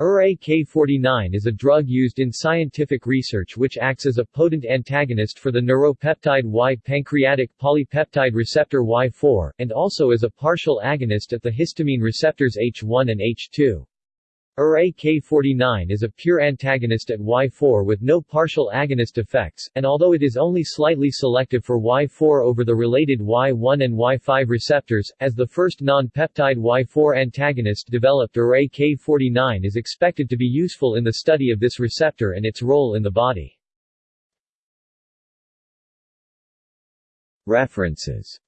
UR-AK-49 is a drug used in scientific research which acts as a potent antagonist for the neuropeptide Y pancreatic polypeptide receptor Y4, and also as a partial agonist at the histamine receptors H1 and H2. UR-AK-49 is a pure antagonist at Y4 with no partial agonist effects, and although it is only slightly selective for Y4 over the related Y1 and Y5 receptors, as the first non-peptide Y4 antagonist developed UR-AK-49 is expected to be useful in the study of this receptor and its role in the body. References